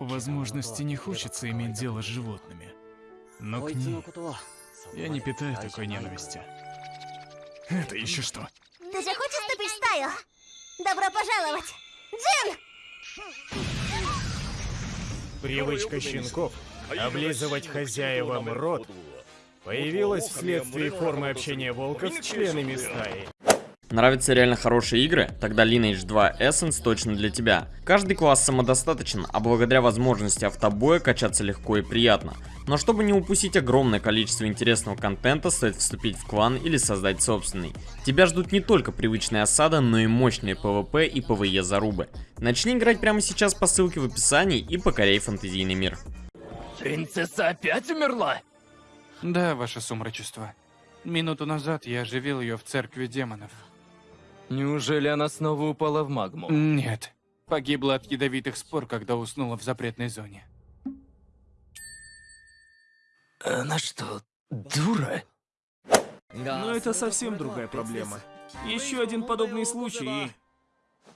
По возможности не хочется иметь дело с животными. Но к ней я не питаю такой ненависти. Это еще что? Ты же хочешь вступить в стаю? Добро пожаловать! Джин! Привычка щенков облизывать хозяевам рот появилась вследствие формы общения волка с членами стаи. Нравятся реально хорошие игры? Тогда Lineage 2 Essence точно для тебя. Каждый класс самодостаточен, а благодаря возможности автобоя качаться легко и приятно. Но чтобы не упустить огромное количество интересного контента, стоит вступить в клан или создать собственный. Тебя ждут не только привычная осада, но и мощные PvP и PvE зарубы. Начни играть прямо сейчас по ссылке в описании и покоряй фантазийный мир. Принцесса опять умерла? Да, ваше сумрачество. Минуту назад я оживил ее в церкви демонов. Неужели она снова упала в магму? Нет. Погибла от ядовитых спор, когда уснула в запретной зоне. Она что, дура? Но это совсем другая проблема. Еще один подобный случай и...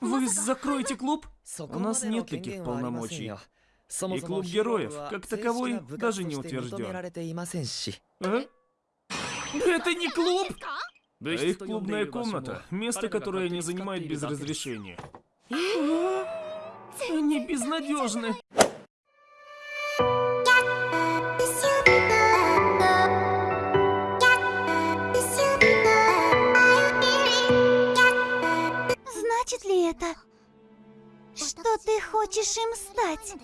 Вы закроете клуб? У нас нет таких полномочий. И клуб героев, как таковой, даже не утвержден. А? Это не клуб! Да их клубная комната, место, которое они занимают без разрешения. Они безнадежны. Значит ли это, что ты хочешь им стать?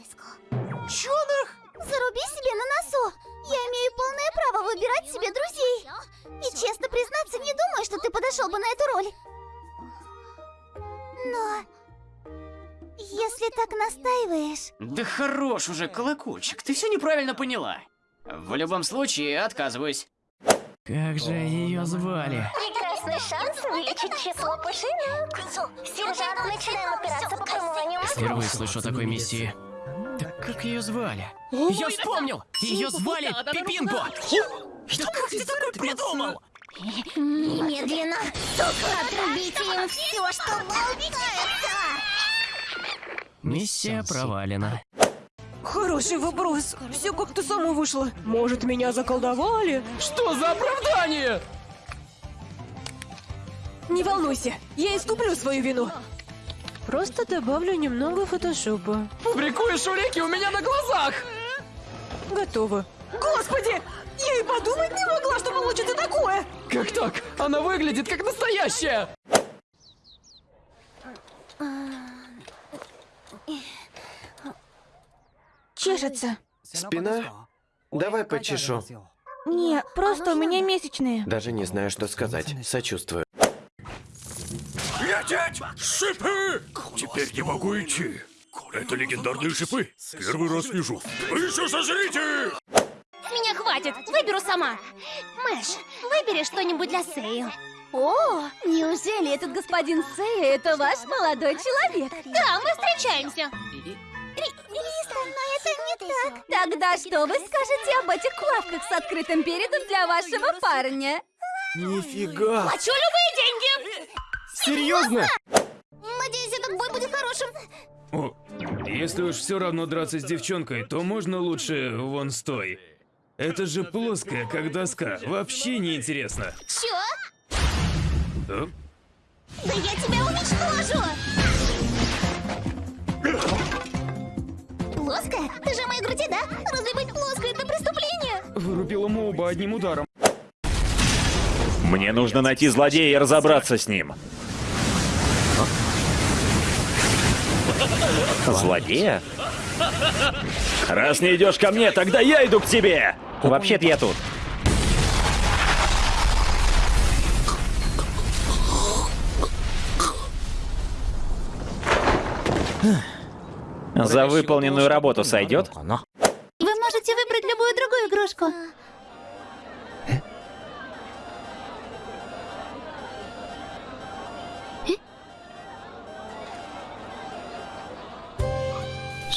Чёнах! Заруби себе на носу! Я имею полное право выбирать себе друзей! И честно признаться, не думаю, что ты подошел бы на эту роль. Но... Если так настаиваешь... Да хорош уже, колокольчик, ты все неправильно поняла. В любом случае, отказываюсь. Как же ее звали? Прекрасный шанс увеличить число пушинок. Сержант, начинаем операцию по мозгов. Впервые слышу о такой миссии. Так как ее звали? Я вспомнил! Ее звали Пипинко! Да как ты такой придумал? Немедленно, сука, отрубите им все, что болтается! Миссия провалена. Хороший вопрос. Все как-то само вышло. Может, меня заколдовали? Что за оправдание? Не волнуйся, я искуплю свою вину. Просто добавлю немного фотошопа. Фабрикуешь улики у меня на глазах! Готово. Господи! Я и подумать не могла, что получится такое! Как так? Она выглядит как настоящая! Чешется. Спина? Давай почешу. Не, просто у меня месячные. Даже не знаю, что сказать. Сочувствую. Лететь! Шипы! Теперь не могу идти. Это легендарные шипы. Первый раз вижу. Вы еще сожрите! С меня хватит, выберу сама. Мэш, выбери что-нибудь для Сею. О, неужели этот господин Сея это ваш молодой человек? Да, мы встречаемся. Риста, но это не так. Тогда что вы скажете об этих лавках с открытым передом для вашего парня? Нифига! Плачу любые! Серьезно? Надеюсь, этот бой будет хорошим. О, если уж все равно драться с девчонкой, то можно лучше вон стой. Это же плоская, как доска. Вообще не интересно. Чё? Да? Да я тебя уничтожу! Плоская? Ты же о моей груди, да? Разве быть плоской это преступление? Вырубила Моуба одним ударом. Мне нужно найти злодея и разобраться с ним. Злодея? Раз не идешь ко мне, тогда я иду к тебе! Вообще-то я тут. За выполненную работу сойдет? Вы можете выбрать любую другую игрушку.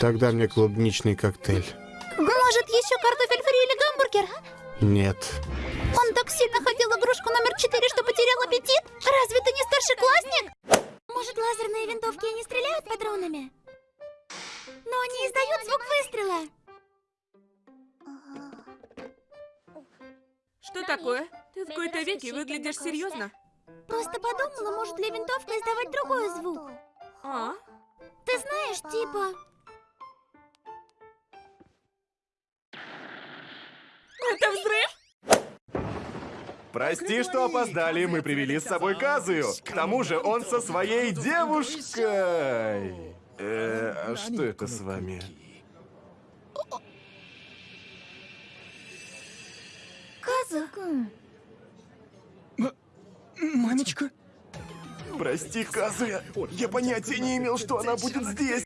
Тогда мне клубничный коктейль. Может, еще картофель фри или гамбургер? Нет. Он так сильно хотел игрушку номер 4, что потерял аппетит? Разве ты не старшеклассник? Может, лазерные винтовки и не стреляют патронами? Но они издают звук выстрела. Что такое? Ты в какой-то веке выглядишь серьезно. Просто подумала, может ли винтовка издавать другой звук. А? Ты знаешь, типа... Это взрыв? Прости, что опоздали, мы привели с собой Казую. К тому же он со своей девушкой. Э, а что это с вами? Казу. Мамечка? Прости, Казуя, я понятия не имел, что она будет здесь.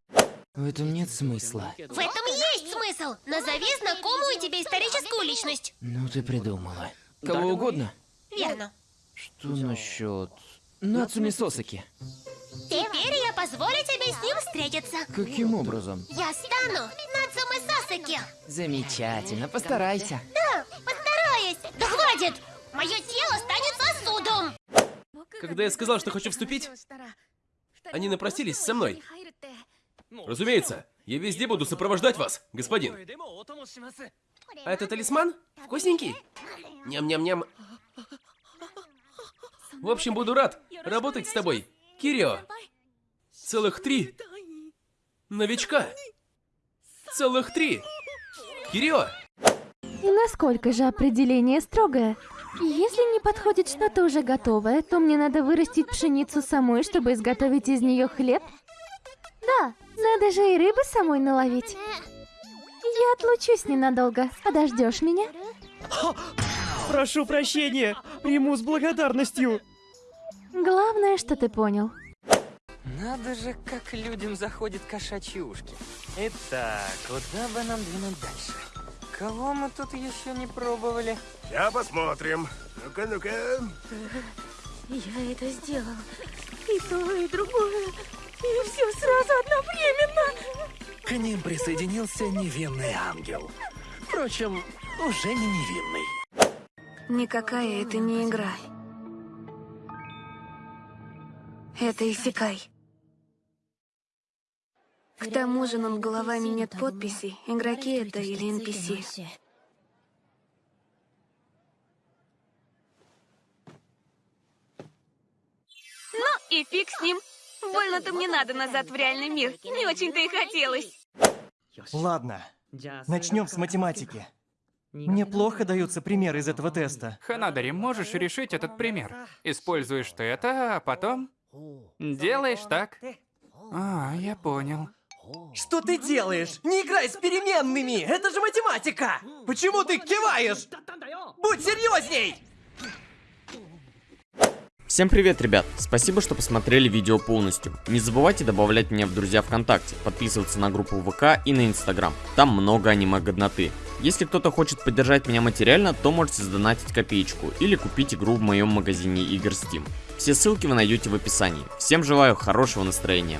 В этом нет смысла. В этом смысл. Назови знакомую тебе историческую личность. Ну ты придумала. Кого угодно? Верно. Что насчет... Нацуми Сосаки? Теперь я позволю тебе с ним встретиться. Каким образом? Я стану Нацумы Сасаки. Замечательно, постарайся. Да, постараюсь. Да хватит! Мое тело станет сосудом. Когда я сказал, что хочу вступить, они напросились со мной. Разумеется, я везде буду сопровождать вас, господин. А это талисман? Вкусненький? Ням-ням-ням. В общем, буду рад работать с тобой, Кирио. Целых три. Новичка. Целых три. Кирио. И насколько же определение строгое? Если не подходит что-то уже готовое, то мне надо вырастить пшеницу самой, чтобы изготовить из нее хлеб? Да, надо же и рыбы самой наловить. Я отлучусь ненадолго. Подождешь меня? Прошу прощения, приму с благодарностью. Главное, что ты понял. Надо же, как людям заходят кошачьи ушки. Итак, куда бы нам двинуть дальше? Кого мы тут еще не пробовали? Я посмотрим. Ну-ка, ну-ка. Я это сделал. И то, и другое. И все сразу одновременно. К ним присоединился невинный ангел. Впрочем, уже не невинный. Никакая это не игра. Это Исекай. К тому же над головами нет подписи, игроки это или NPC. Ну и фиг с ним. Больно-то мне надо назад в реальный мир. Не очень-то и хотелось. Ладно, начнем с математики. Мне плохо даются примеры из этого теста. Ханадари, можешь решить этот пример. Используешь ты это, а потом делаешь так. А, я понял. Что ты делаешь? Не играй с переменными! Это же математика! Почему ты киваешь? Будь серьезней! Всем привет, ребят! Спасибо, что посмотрели видео полностью. Не забывайте добавлять меня в друзья ВКонтакте, подписываться на группу ВК и на Инстаграм. Там много аниме-годноты. Если кто-то хочет поддержать меня материально, то можете задонатить копеечку или купить игру в моем магазине игр Steam. Все ссылки вы найдете в описании. Всем желаю хорошего настроения.